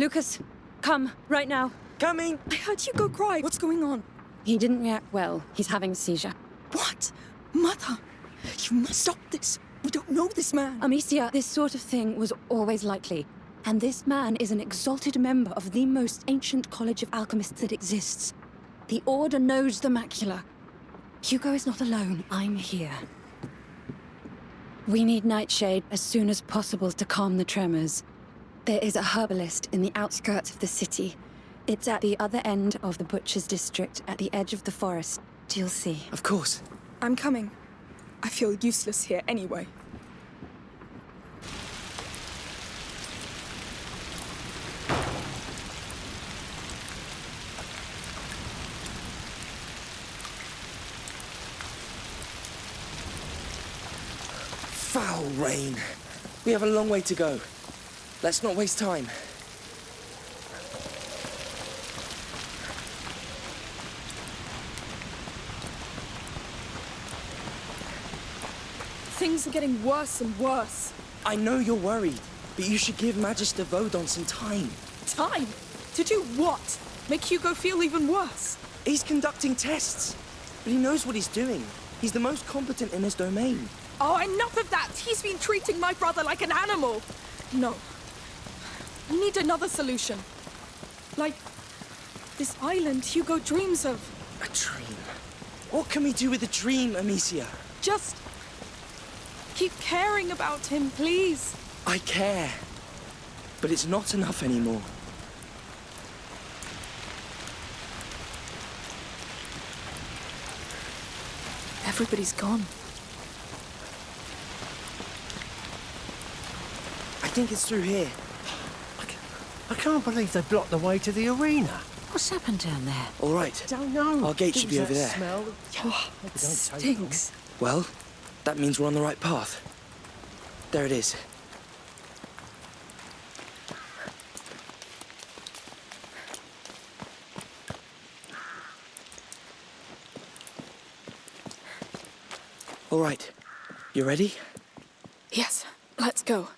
Lucas, come, right now. Coming! I heard Hugo cry. What's going on? He didn't react well. He's having a seizure. What? Mother! You must stop this. We don't know this man. Amicia, this sort of thing was always likely. And this man is an exalted member of the most ancient college of alchemists that exists. The Order knows the macula. Hugo is not alone. I'm here. We need Nightshade as soon as possible to calm the tremors. There is a herbalist in the outskirts of the city. It's at the other end of the Butcher's District, at the edge of the forest. You'll see. Of course. I'm coming. I feel useless here anyway. Foul rain. We have a long way to go. Let's not waste time. Things are getting worse and worse. I know you're worried, but you should give Magister Vaudin some time. Time? To do what? Make Hugo feel even worse? He's conducting tests, but he knows what he's doing. He's the most competent in his domain. Oh, enough of that! He's been treating my brother like an animal! No. We need another solution. Like this island Hugo dreams of. A dream. What can we do with a dream, Amicia? Just keep caring about him, please. I care. But it's not enough anymore. Everybody's gone. I think it's through here. I can't believe they blocked the way to the arena. What's happened down there? All right. Don't know. Our gate should be over there. Smell. Oh, It it don't stinks. Well, that means we're on the right path. There it is. All right. You ready? Yes, let's go.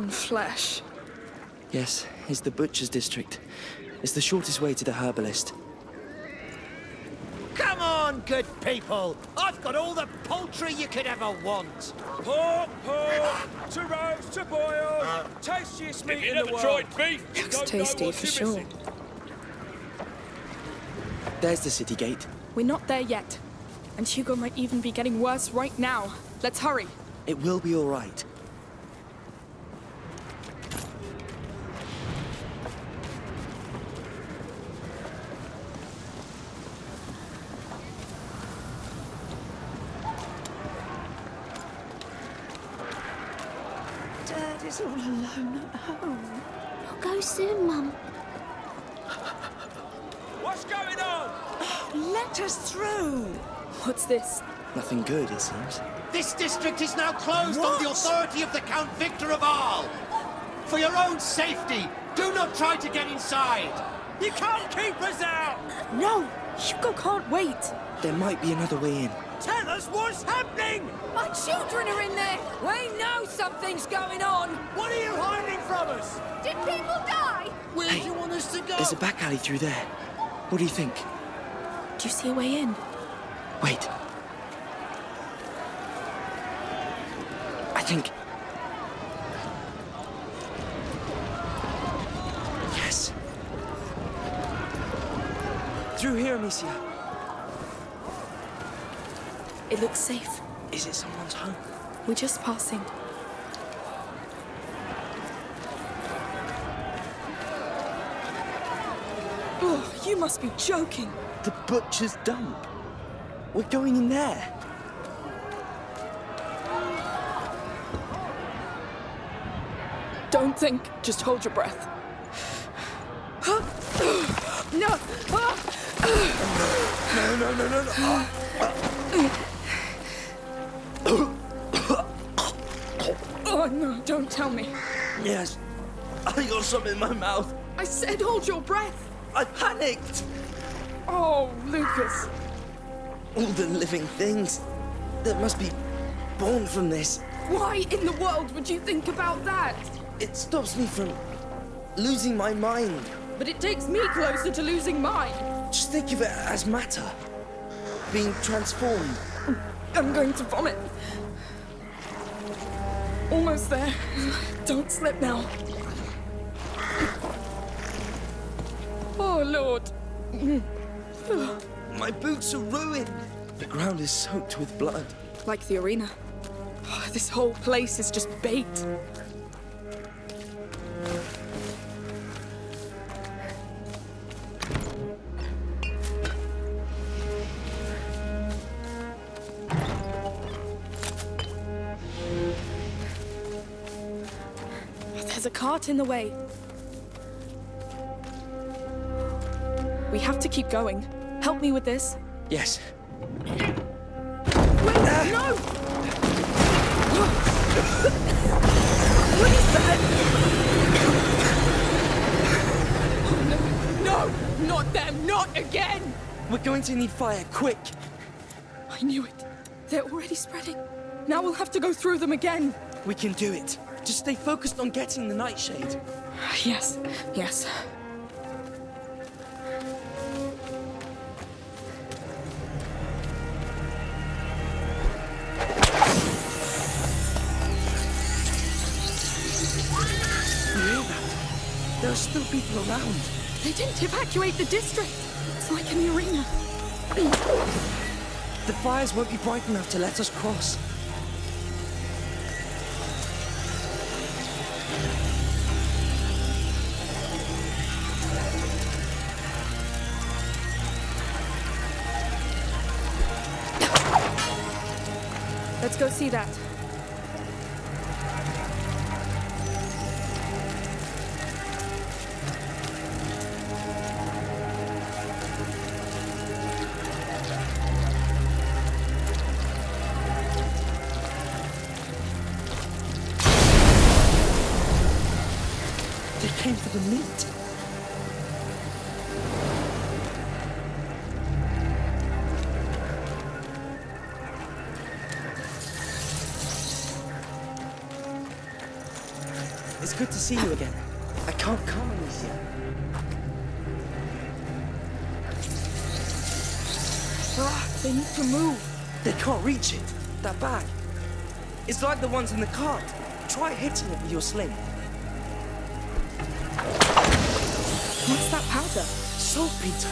Rotten flesh. Yes, it's the Butcher's District. It's the shortest way to the herbalist. Come on, good people. I've got all the poultry you could ever want. Pork, pork, to roast, to boil, tastiest meat in the world. tried beef, you Looks tasty for sure. missing. There's the city gate. We're not there yet. And Hugo might even be getting worse right now. Let's hurry. It will be all right. Dad is all alone at home. I'll go soon, Mum. What's going on? Let us. What's this? Nothing good, it seems. This district is now closed on the authority of the Count Victor of Arles. For your own safety, do not try to get inside. You can't keep us out! No! Hugo can't wait! There might be another way in. Tell us what's happening! My children are in there! We know something's going on! What are you hiding from us? Did people die? Where Hey, do you want us to go? There's a back alley through there. What do you think? Do you see a way in? Wait. I think... Yes. Through here, Amicia. It looks safe. Is it someone's home? We're just passing. Oh, you must be joking. The butcher's dump. We're going in there. Don't think, just hold your breath. No! No, no, no, no, no. Oh no, don't tell me. Yes. I got something in my mouth. I said hold your breath. I panicked. Oh, Lucas. All the living things that must be born from this. Why in the world would you think about that? It stops me from losing my mind. But it takes me closer to losing mine. Just think of it as matter. Being transformed. I'm going to vomit. Almost there. Don't slip now. Oh, Lord. My boots are ruined. The ground is soaked with blood. Like the arena. Oh, this whole place is just bait. There's a cart in the way. We have to keep going. Help me with this. Yes. Wait, no! what is that? Oh, no, no, not them, not again! We're going to need fire, quick. I knew it. They're already spreading. Now we'll have to go through them again. We can do it. Just stay focused on getting the nightshade. Yes, yes. Still people around. They didn't evacuate the district. It's like an arena. The fires won't be bright enough to let us cross. Let's go see that. It's good to see you again. I can't come, Amicia. Ah, they need to move. They can't reach it. That bag. It's like the ones in the cart. Try hitting it with your sling. What's that powder? Saltpeter.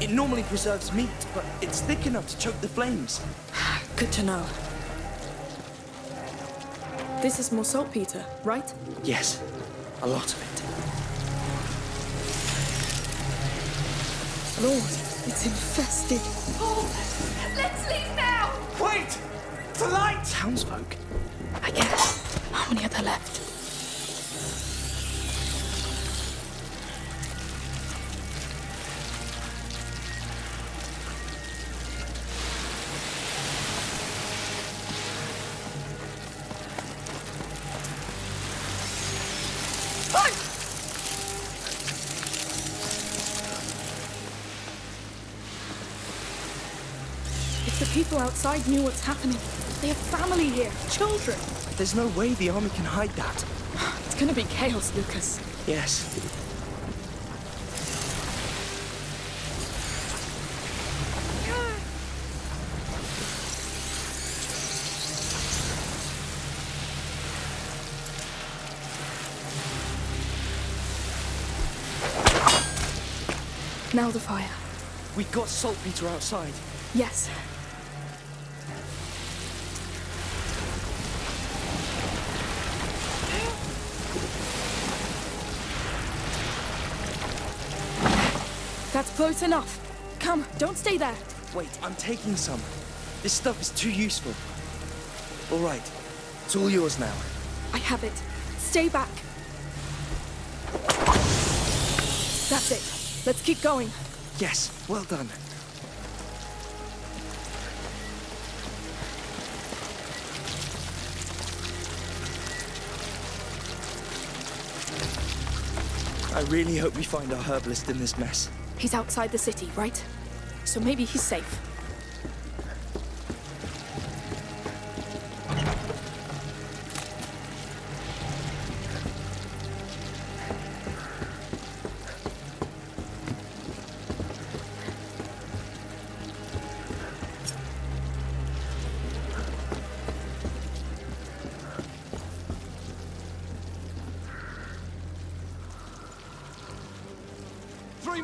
It normally preserves meat, but it's thick enough to choke the flames. Good to know. This is more saltpeter, right? Yes, a lot of it. Lord, it's infested. Oh, let's leave now! Wait! The light! Townsfolk. I guess. How many are there left? Outside knew what's happening, they have family here, children. There's no way the army can hide that. It's gonna be chaos, Lucas. Yes. Now the fire. We got saltpeter outside. Yes. Close enough. Come, don't stay there. Wait, I'm taking some. This stuff is too useful. All right, it's all yours now. I have it. Stay back. That's it. Let's keep going. Yes, well done. I really hope we find our herbalist in this mess. He's outside the city, right? So maybe he's safe.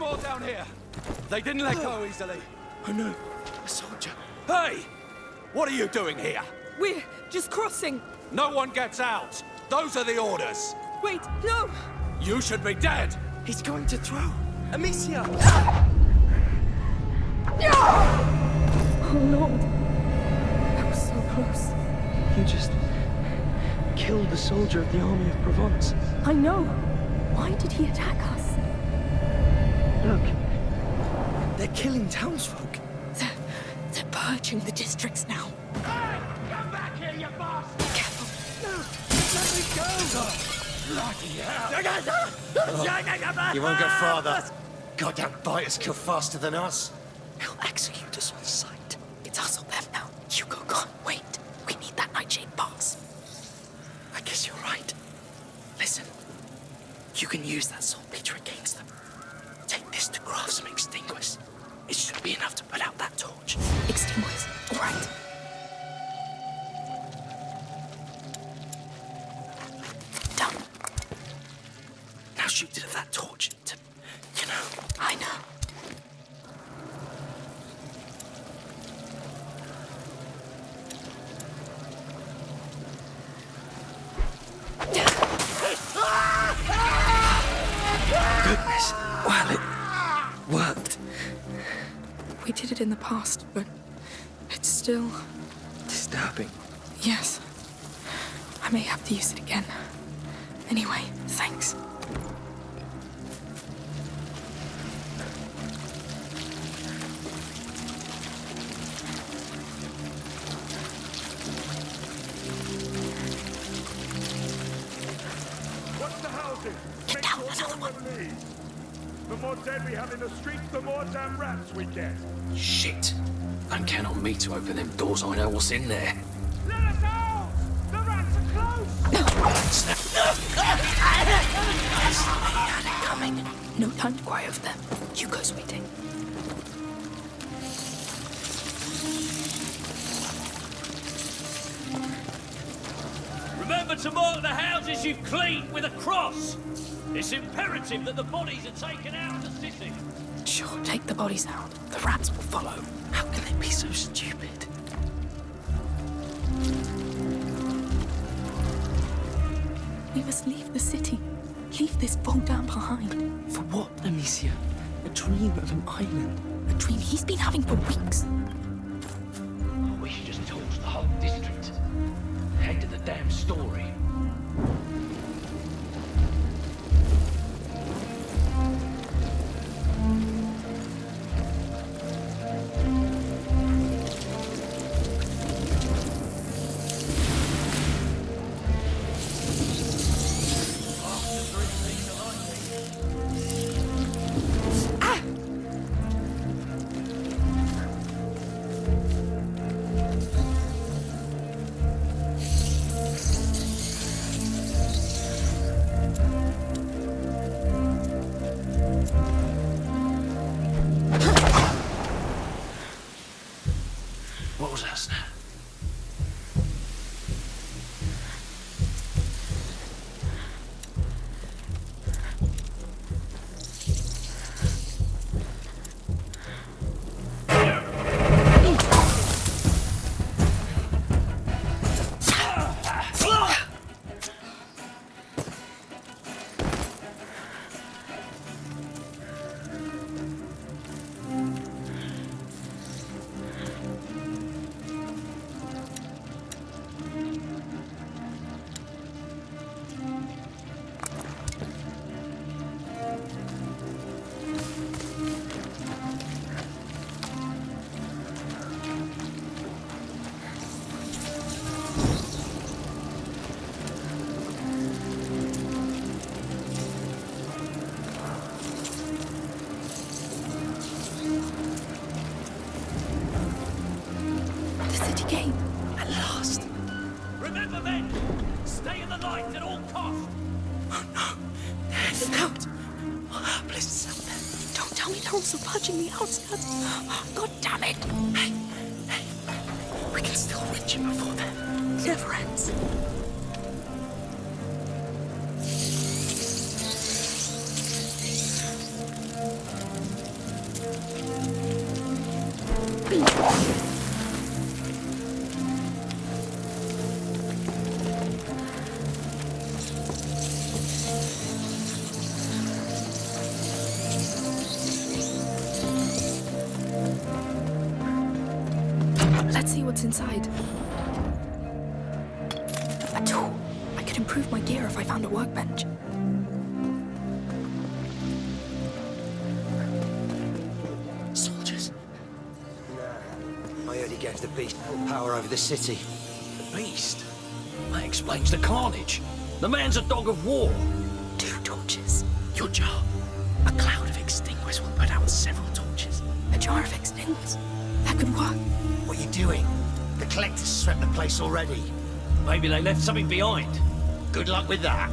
More down here. They didn't let go easily. Oh no, a soldier. Hey! What are you doing here? We're just crossing. No one gets out. Those are the orders. Wait, no! You should be dead. He's going to throw. Amicia! Oh Lord. That was so close. You just killed the soldier of the army of Provence. I know. Why did he attack us? Look, they're killing townsfolk. They're, they're purging the districts now. Hey! Come back here, you bastard! Careful. No! Let me go, guys! You won't go farther. Goddamn biters kill faster than us. He'll execute us on sight. It's us or them now. Hugo can't wait. We need that Nightshade pass. I guess you're right. Listen, you can use that torch. Extinguish. All right. Done. Now shoot it at that torch to, you know. I know. Goodness, well, it worked. We did it in the past, but still. Disturbing. Yes. I may have to use it again. Anyway, thanks. The. Get down, another one. The more dead we have in the streets, the more damn rats we get. Shit. Don't count on me to open them doors. I know what's in there. Let us out! The rats are close! Coming. No time to cry over them. Hugo's waiting. Remember to mark the houses you've cleaned with a cross. It's imperative that the bodies are taken out of the city. Sure, take the bodies out. The rats will follow. How can they be so stupid? We must leave the city. Leave this Vaudin behind. For what, Amicia? A dream of an island. A dream he's been having for weeks. God damn it! Hey, hey. We can still reach him before then. Never ends. Inside. A tool. I could improve my gear if I found a workbench. Soldiers. I heard he gave the beast full power over the city. The beast? That explains the carnage. The man's a dog of war. Two torches. Your jar. A cloud of extinguishers will put out several torches. A jar of extinguishers? That could work. What are you doing? The collectors swept the place already. Maybe they left something behind. Good luck with that.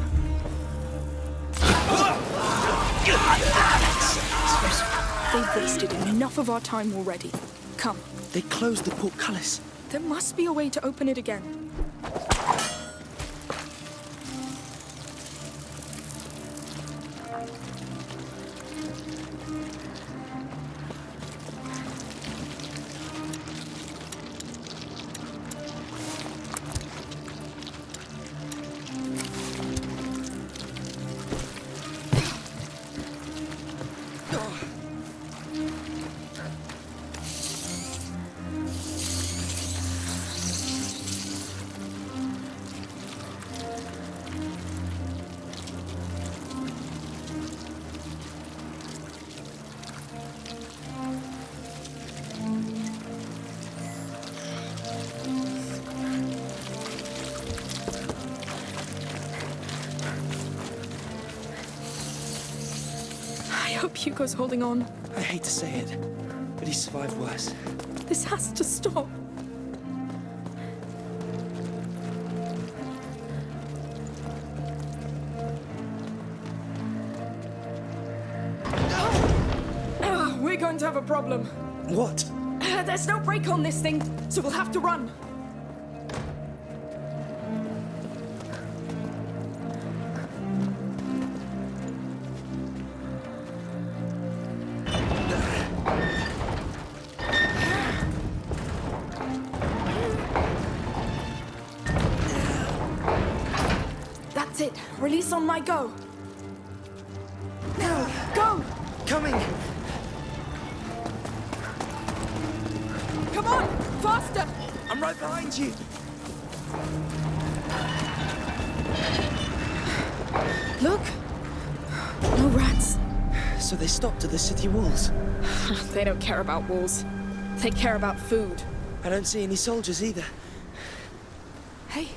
They've wasted enough of our time already. Come, They closed the portcullis. there must be a way to open it again. Hugo's holding on. I hate to say it, but he survived worse. This has to stop. We're going to have a problem. What? Uh, There's no brake on this thing, so we'll have to run. My go. Now, go! Coming! Come on! Faster! I'm right behind you! Look! No rats. So they stopped at the city walls. They don't care about walls. They care about food. I don't see any soldiers either. Hey,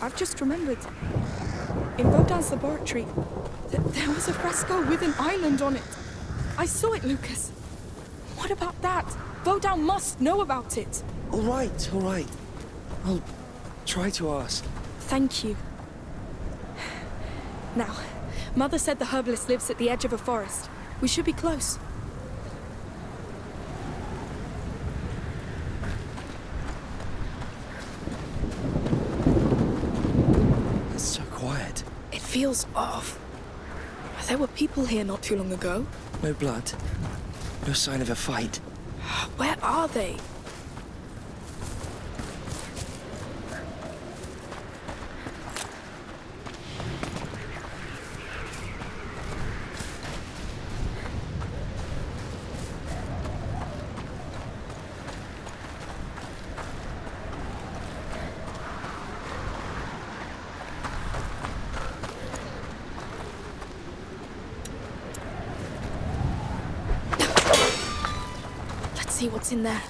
I've just remembered. In Vaudin's laboratory, th there was a fresco with an island on it. I saw it, Lucas. What about that? Baudin must know about it. All right, all right. I'll try to ask. Thank you. Now, Mother said the herbalist lives at the edge of a forest. We should be close. It's so quiet. It feels off. There were people here not too long ago. No blood. No sign of a fight. Where are they? See what's in there.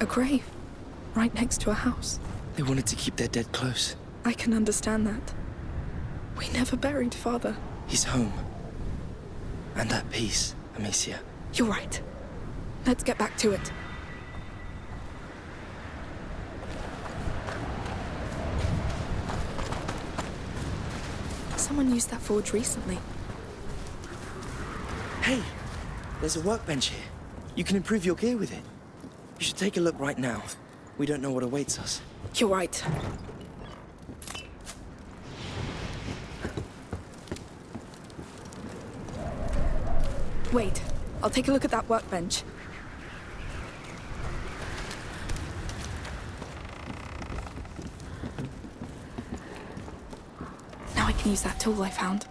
A grave, right next to a house. They wanted to keep their dead close. I can understand that. We never buried Father. He's home. And at peace, Amicia. You're right. Let's get back to it. Someone used that forge recently. Hey, there's a workbench here. You can improve your gear with it. You should take a look right now. We don't know what awaits us. You're right. Wait, I'll take a look at that workbench. Now I can use that tool I found.